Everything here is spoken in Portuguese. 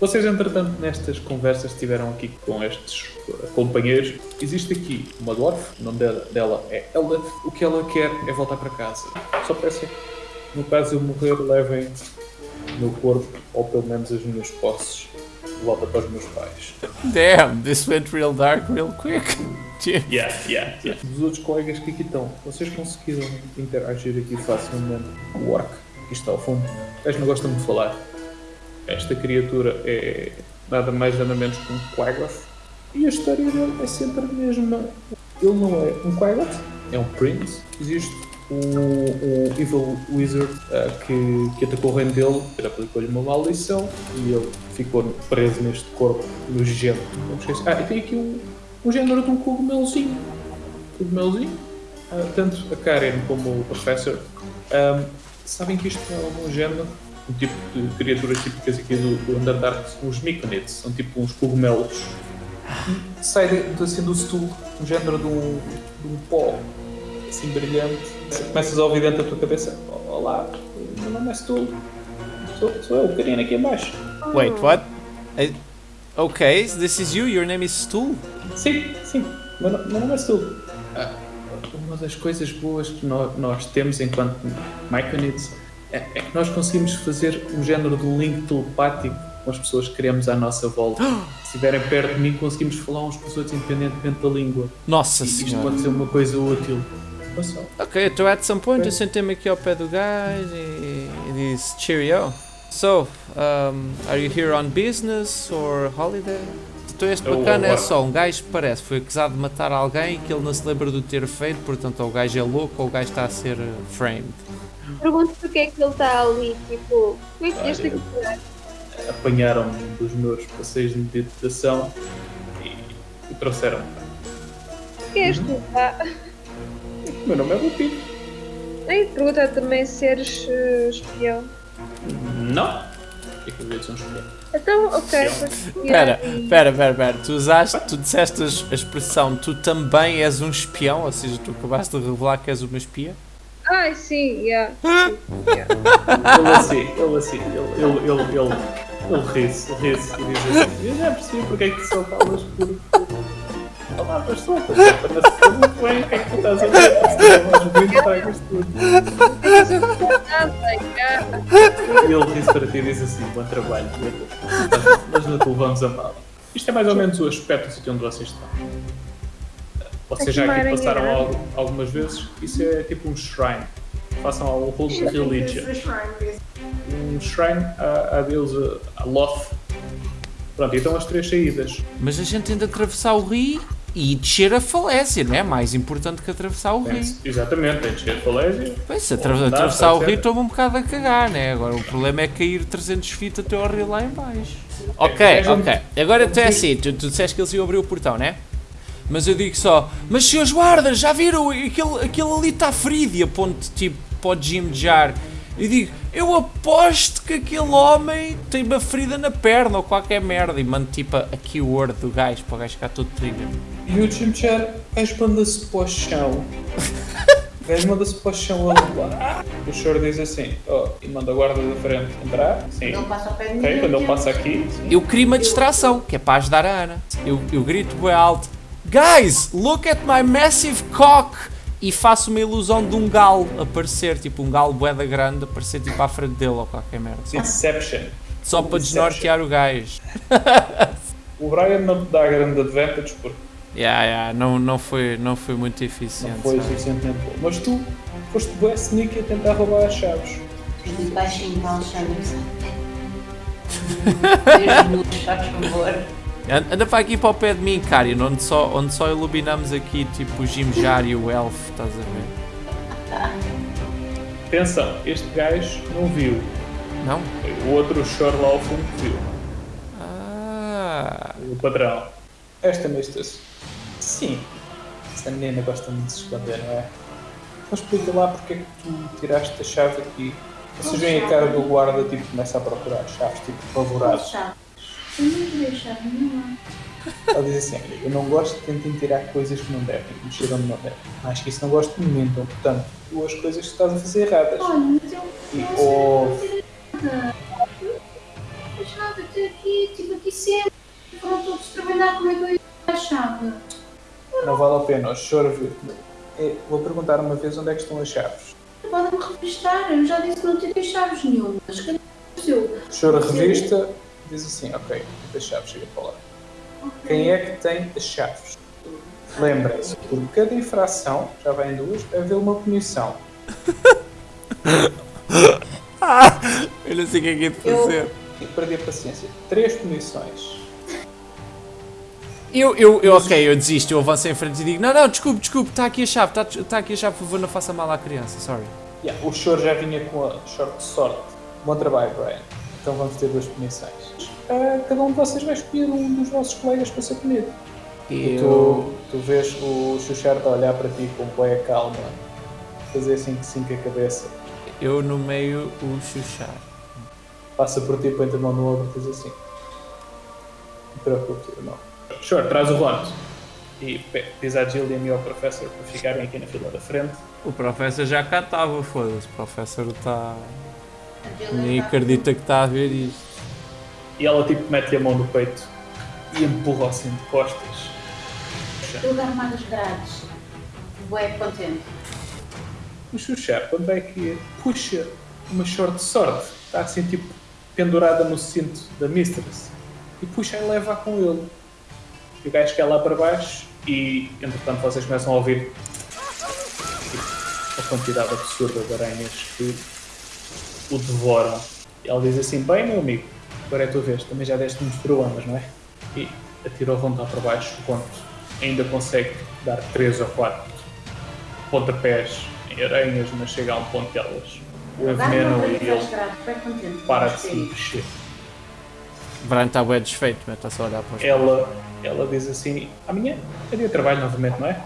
Vocês, entretanto, nestas conversas estiveram aqui com estes companheiros. Existe aqui uma dwarf, o nome dela, é Elda. O que ela quer é voltar para casa. Só peço que, no caso eu morrer, levem o meu corpo, ou pelo menos as minhas posses, de volta para os meus pais. Damn, this went real dark real quick. Yeah, yeah, yeah. Os outros colegas que aqui estão, vocês conseguiram interagir aqui facilmente com o orc que está ao fundo. Eles não gostam de falar. Esta criatura é nada mais nada menos que um Quaggoth. E a história dele é sempre a mesma. Ele não é um Quaggoth, é um Prince. Existe um, um Evil Wizard uh, que, que atacou o reino dele, ele aplicou-lhe uma maldição e ele ficou preso neste corpo nojento. Ah, e tem aqui um, um género de um cogumelozinho. Cogumelozinho. Uh, tanto a Karen como o Professor um, sabem que isto é um género um tipo de criaturas típicas aqui do, do Underdark são os Myconids, são tipo uns cogumelos. E sai assim do stool um género de um, de um pó assim brilhante. Começas a ouvir dentro da tua cabeça: Olá, meu nome é Stool. Sou, sou eu, Karina, aqui embaixo. Wait, what? I... Ok, this is you, your name is Stool? Sim, sim, meu, meu nome é Stool. Ah, uma das coisas boas que nós, nós temos enquanto Myconids é, que nós conseguimos fazer um género de link telepático com as pessoas que queremos à nossa volta. Se estiverem perto de mim, conseguimos falar uns com os outros independentemente da língua. Nossa e senhora. Isto pode ser uma coisa útil. Ok, então at some point eu sentei-me aqui ao pé do gajo e, e disse cheerio. So, um, are you here on business or holiday? Então este bacana é só um gajo que parece foi acusado de matar alguém que ele não se lembra de ter feito, portanto ou o gajo é louco ou o gajo está a ser framed. Pergunto porque é que ele está ali, tipo, como é que este aqui Apanharam-me dos meus passeios de meditação e, e trouxeram-me. Quem és tu, pá? O meu nome é Lupito. E pergunta também se eres uh, espião. Não. O que é que eu devia ser um espião? Então, ok. Espera, espera, espera, espera. Tu usaste, tu disseste a expressão tu também és um espião, ou seja, tu acabaste de revelar que és uma espia? Ai, sim, yeah. yeah. ele assim, ele assim, ele, ele, ele, ele, ele ri-se, ri-se e diz assim, eu já percebi porque é que só falas por palavras soltas, para muito bem o que é que tu estás a ver, se muito tragas tudo. E ele ri-se para ti e diz assim, bom trabalho, mas não te levamos a mal. Isto é mais ou menos o aspecto do sítio onde vocês estão. Vocês já aqui passaram algumas vezes, isso é tipo um shrine. Façam ao Hold Religion. Um shrine à, à deusa a Loth. Pronto, então as três saídas. Mas a gente tem de atravessar o rio e descer a falésia, não é? Mais importante que atravessar o rio. Exatamente, tem de descer a falésia. Pois, se atra atravessar o rio estou-me um bocado a cagar, né? Agora o problema é cair 300 feet até ao rio lá em baixo. Ok, ok. Agora tu é assim, tu, tu disseste que eles iam abrir o portão, né? Mas eu digo só, mas seus guardas, já viram? Aquele, aquele ali está ferido e aponto tipo para o Jim Jar. E digo, eu aposto que aquele homem tem uma ferida na perna ou qualquer merda. E mando tipo a, a keyword do gajo para o gajo ficar todo trigger. E o Jim Jar, o gajo manda-se para o chão. O gajo manda-se para o chão a rolar. O senhor diz assim, oh, e manda a guarda da frente entrar. Sim. Não passa okay, quando ele passa aqui. Sim. Eu queria uma distração, que é para ajudar a Ana. Eu, eu grito bem alto. Guys, look at my massive cock! E faço uma ilusão de um galo aparecer, tipo um galo boeda grande, aparecer tipo à frente dele ou qualquer merda. Inception. Só para desnortear o gajo. o Brian não te dá grande advantage porque. Yeah, yeah, não, não, foi, não foi muito eficiente. Não foi suficientemente bom. Mas tu foste bem sneaky a tentar roubar as chaves. Muito baixinho, então chama-se. Deus faz favor. Anda para aqui para o pé de mim, Karen, onde só, onde só iluminamos aqui tipo o Jimjar e o Elf, estás a ver? Atenção, este gajo não viu. Não? O outro chor lá ao fundo viu. Ah. O padrão. Esta mestra Sim. Esta menina gosta muito de se esconder, não é? Então explica lá porque é que tu tiraste a chave aqui. Vocês veem a cara do guarda, tipo, começa a procurar chaves, tipo, favorado. Eu não nenhuma. Ela diz assim, olha, eu não gosto de tentem tirar coisas que não devem, mexer onde não devem. Acho que isso não gosto de mim, então, portanto, duas coisas que estás a fazer erradas. Olha, mas eu E não ou... sei nada. A chave de aqui, tipo aqui sempre. Foram todos trabalhar, como é que eu a chave? Não vale a pena, o vir. É, Vou perguntar uma vez onde é que estão as chaves. Podem-me revistar, eu já disse que não tirei chaves nenhumas. Cadê o seu? O senhor revista, diz assim, ok, as chaves, chega para lá. Quem é que tem as chaves? Lembrem-se, por cada infração, já vai em duas, haver uma punição. Eu não sei o que é que é de Eu- fazer. E perdi a paciência. Três punições. Eu, eu, eu, ok, eu desisto, eu avanço em frente e digo: Não, não, desculpe, desculpe, está aqui a chave, está tá aqui a chave, por favor, não faça mal à criança, sorry. Yeah, o senhor já vinha com a short de sorte. Bom trabalho, Brian. Então vamos ter duas punições. Ah, cada um de vocês vai escolher um dos vossos colegas para ser punido. E Eu. tu, tu vês o Xuxarto a olhar para ti com boa calma, fazer assim que sim com a cabeça, Eu no meio o chuchar. passa por ti, põe-te a mão no ombro e diz assim: Não te preocupes, irmão. Senhor, traz o voto. E diz à Jill e a mim ao professor para ficarem aqui na fila da frente. O professor já cá estava, foda-se. O professor está. Nem acredita que está a ver isto. E ela tipo mete-lhe a mão no peito e empurra assim de costas. Eu dar mais grades. Bué contente. O Xuxar, quando vai aqui, puxa uma short de sorte. Está assim tipo pendurada no cinto da Mistress. E puxa e leva com ele. E o gajo cai lá para baixo e entretanto vocês começam a ouvir tipo, a quantidade absurda de aranhas que o devoram. E ela diz assim, bem meu amigo, agora é a tua vez, também já deste muitos problemas, não é? E atira o vontade para baixo, quanto ainda consegue dar 3 ou 4 pontapés em aranhas, mas chega a um ponto que elas o envenenam e ele para de se mexer. Brian está bem desfeito, mas está só a olhar para os Ela, ela diz assim, amanhã é dia de trabalho novamente, não é?